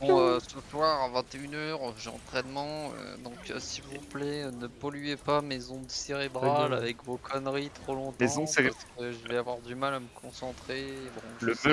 Bon, euh, ce soir à 21h, j'ai entraînement, euh, donc euh, s'il vous plaît, ne polluez pas mes ondes cérébrales avec vos conneries trop longtemps. Les ondes. Je vais avoir du mal à me concentrer. Bon, le